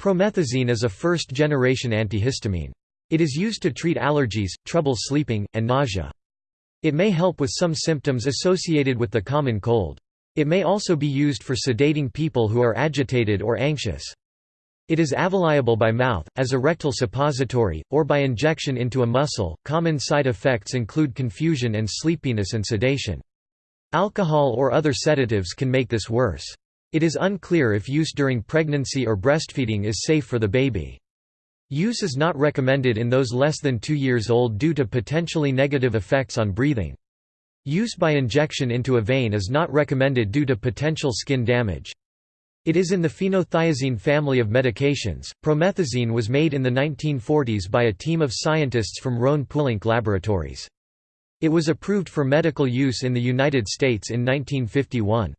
Promethazine is a first-generation antihistamine. It is used to treat allergies, trouble sleeping, and nausea. It may help with some symptoms associated with the common cold. It may also be used for sedating people who are agitated or anxious. It is avaliable by mouth, as a rectal suppository, or by injection into a muscle. Common side effects include confusion and sleepiness and sedation. Alcohol or other sedatives can make this worse. It is unclear if use during pregnancy or breastfeeding is safe for the baby. Use is not recommended in those less than 2 years old due to potentially negative effects on breathing. Use by injection into a vein is not recommended due to potential skin damage. It is in the phenothiazine family of medications. Promethazine was made in the 1940s by a team of scientists from Rhone-Poulenc laboratories. It was approved for medical use in the United States in 1951.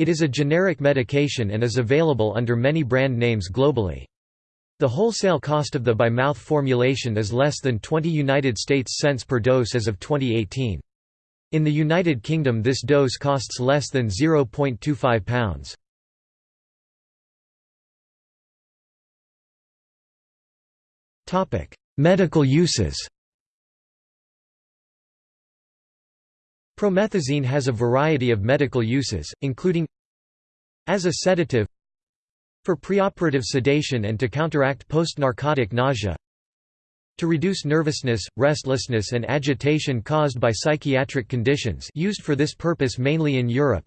It is a generic medication and is available under many brand names globally. The wholesale cost of the by mouth formulation is less than 20 United States cents per dose as of 2018. In the United Kingdom this dose costs less than 0.25 pounds. Medical uses Promethazine has a variety of medical uses, including as a sedative for preoperative sedation and to counteract post-narcotic nausea to reduce nervousness, restlessness and agitation caused by psychiatric conditions used for this purpose mainly in Europe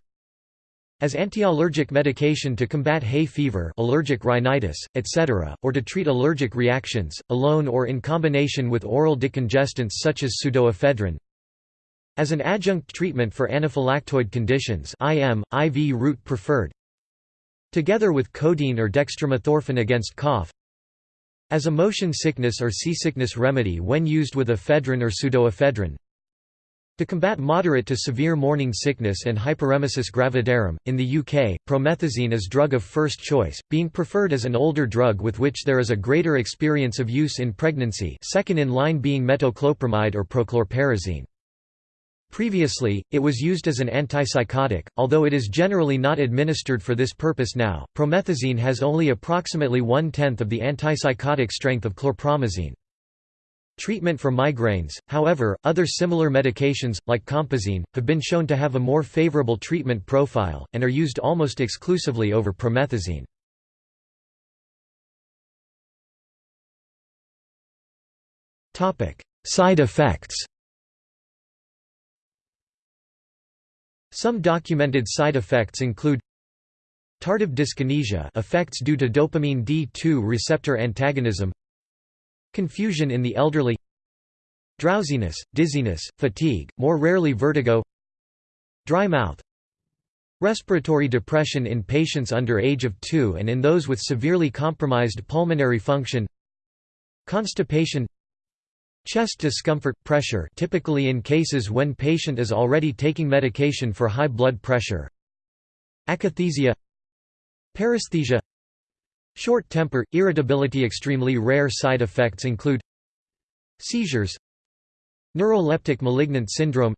as anti-allergic medication to combat hay fever allergic rhinitis, etc., or to treat allergic reactions, alone or in combination with oral decongestants such as pseudoephedrine. As an adjunct treatment for anaphylactoid conditions IM, IV route preferred. Together with codeine or dextromethorphan against cough. As a motion sickness or seasickness remedy when used with ephedrine or pseudoephedrine. To combat moderate to severe morning sickness and hyperemesis gravidarum, in the UK, promethazine is drug of first choice, being preferred as an older drug with which there is a greater experience of use in pregnancy second in line being metoclopramide or prochlorperazine. Previously, it was used as an antipsychotic, although it is generally not administered for this purpose now. Promethazine has only approximately one-tenth of the antipsychotic strength of chlorpromazine. Treatment for migraines, however, other similar medications, like compazine, have been shown to have a more favorable treatment profile, and are used almost exclusively over promethazine. Side effects Some documented side effects include tardive dyskinesia effects due to dopamine D2 receptor antagonism Confusion in the elderly Drowsiness, dizziness, fatigue, more rarely vertigo Dry mouth Respiratory depression in patients under age of 2 and in those with severely compromised pulmonary function Constipation Chest discomfort, pressure typically in cases when patient is already taking medication for high blood pressure. Akathisia. Paresthesia. Short temper, irritability Extremely rare side effects include Seizures Neuroleptic malignant syndrome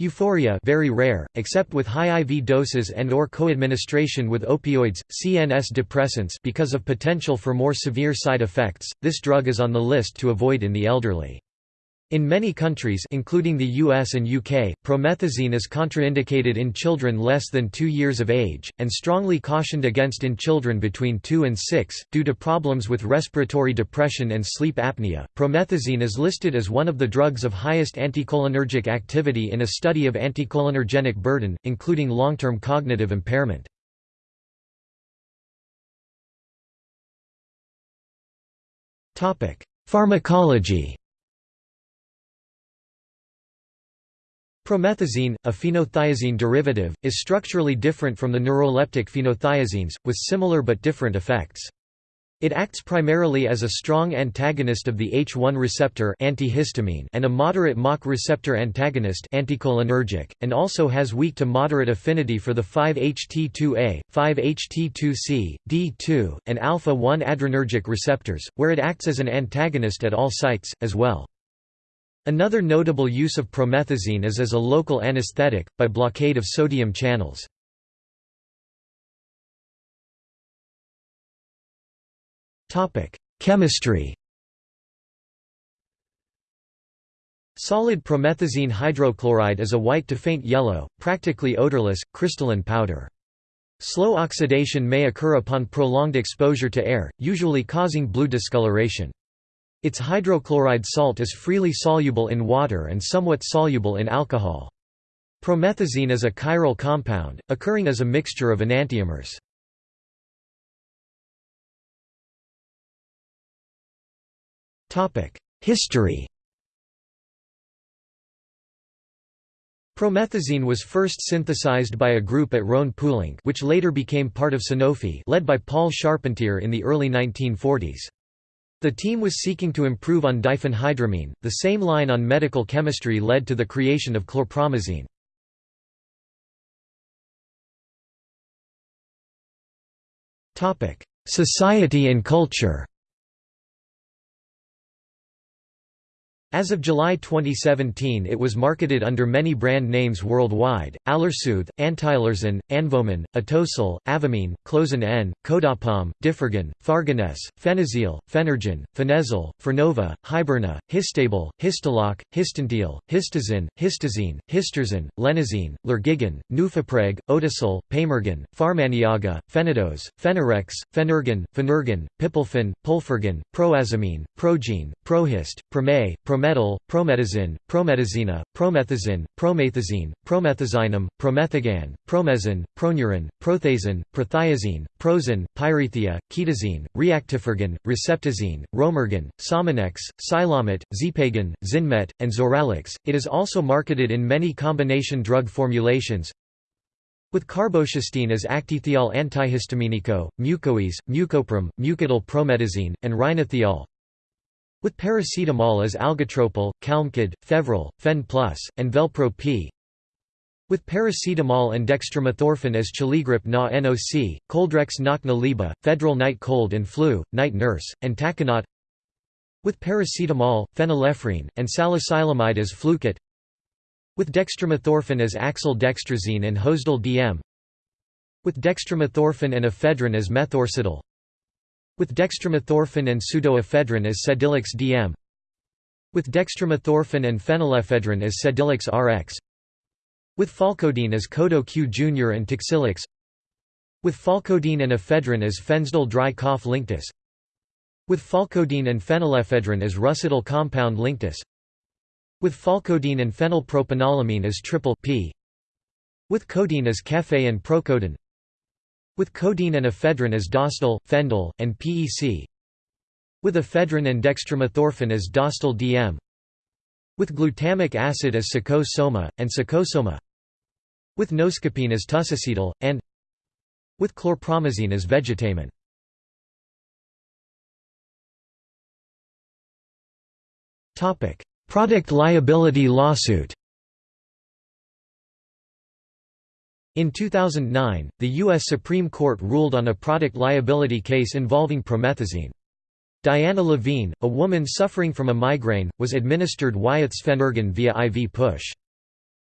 Euphoria very rare, except with high IV doses and or co-administration with opioids, CNS depressants because of potential for more severe side effects, this drug is on the list to avoid in the elderly. In many countries including the US and UK, promethazine is contraindicated in children less than 2 years of age, and strongly cautioned against in children between 2 and 6, due to problems with respiratory depression and sleep apnea. Promethazine is listed as one of the drugs of highest anticholinergic activity in a study of anticholinergenic burden, including long-term cognitive impairment. Pharmacology Promethazine, a phenothiazine derivative, is structurally different from the neuroleptic phenothiazines, with similar but different effects. It acts primarily as a strong antagonist of the H1 receptor antihistamine and a moderate mACh receptor antagonist anticholinergic, and also has weak to moderate affinity for the 5-HT2A, 5-HT2C, D2, and alpha-1 adrenergic receptors, where it acts as an antagonist at all sites, as well. Another notable use of promethazine is as a local anesthetic, by blockade of sodium channels. Chemistry Solid promethazine hydrochloride is a white to faint yellow, practically odorless, crystalline powder. Slow oxidation may occur upon prolonged exposure to air, usually causing blue discoloration. Its hydrochloride salt is freely soluble in water and somewhat soluble in alcohol. Promethazine is a chiral compound, occurring as a mixture of enantiomers. History Promethazine was first synthesized by a group at Rhone-Poulenc which later became part of Sanofi led by Paul Charpentier in the early 1940s. The team was seeking to improve on diphenhydramine, the same line on medical chemistry led to the creation of chlorpromazine. Society and culture As of July 2017 it was marketed under many brand names worldwide, Allersoothe, Antilersin, Anvomin, Atosil, Avomine, Clozin N, Codapom, Differgon, Farganese, Phenazil, Phenergen, Phenezil, Fernova, Hiberna, Histable, Histoloc, Histantil, Histazin, Histazine, Histerzin, Lenazine, Lergigan, Nufapreg, Otosyl, Pamergan, Pharmaniaga, Phenidose, Phenorex, Phenergan, Phenergan, Pipolphen, Pulfergan, Proazamine, Progene, Prohist, Promay, prometal, promethazine, prometazina, promethazine, promethazine, promethazinum, promethagan, promezin, pronurin, prothazin, prothiazine, prozin, pyrethia, ketazine, reactifergan, receptazine, romergan, sominex, silomet, zipagan, zinmet, and zoralix. It is also marketed in many combination drug formulations, with carbocisteine as actithiol antihistaminico, mucoese, mucoprom, mucodyl promethazine, and rhinothiol, with paracetamol as algotropol, calmcid, fevril, fen plus, and velpro P. With paracetamol and dextromethorphan as chiligrip na NOC, coldrex nakna liba, Federal night cold and flu, night nurse, and taconate With paracetamol, phenylephrine, and salicylamide as fluket. With dextromethorphan as axle dextrazine and hosdal DM With dextromethorphan and ephedrine as methorcidal with dextromethorphan and pseudoephedrine as Sedilix DM With dextromethorphan and phenylephedrine as Sedilix RX With pholcodine as Codo Q Jr. and Tixylix With pholcodine and ephedrine as Fensdal dry cough Linctus. With pholcodine and phenylephedrine as Russitol compound Linctus. With pholcodine and phenylpropanolamine as triple P. With codeine as Kefe and Procodin with codeine and ephedrine as Dostal, Fendal, and PEC with ephedrine and dextromethorphan as Dostal DM with glutamic acid as Sacosoma, and Sacosoma with noscapine as Tusacetyl, and with chlorpromazine as Vegetamin. Product liability lawsuit In 2009, the U.S. Supreme Court ruled on a product liability case involving promethazine. Diana Levine, a woman suffering from a migraine, was administered Wyeth's Phenergan via IV push.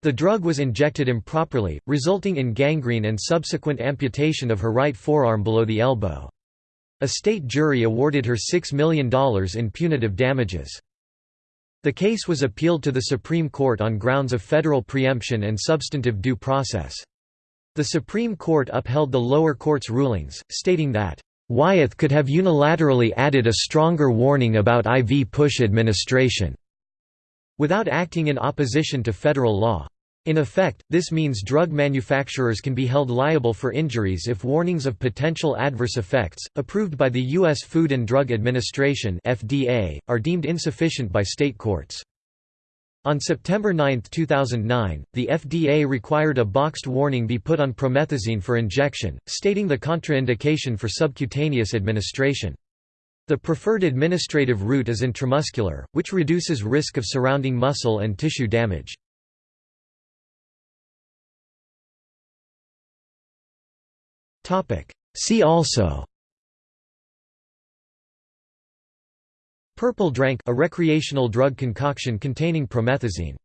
The drug was injected improperly, resulting in gangrene and subsequent amputation of her right forearm below the elbow. A state jury awarded her $6 million in punitive damages. The case was appealed to the Supreme Court on grounds of federal preemption and substantive due process. The Supreme Court upheld the lower court's rulings, stating that, "...Wyeth could have unilaterally added a stronger warning about IV push administration," without acting in opposition to federal law. In effect, this means drug manufacturers can be held liable for injuries if warnings of potential adverse effects, approved by the U.S. Food and Drug Administration are deemed insufficient by state courts. On September 9, 2009, the FDA required a boxed warning be put on promethazine for injection, stating the contraindication for subcutaneous administration. The preferred administrative route is intramuscular, which reduces risk of surrounding muscle and tissue damage. See also Purple drank a recreational drug concoction containing promethazine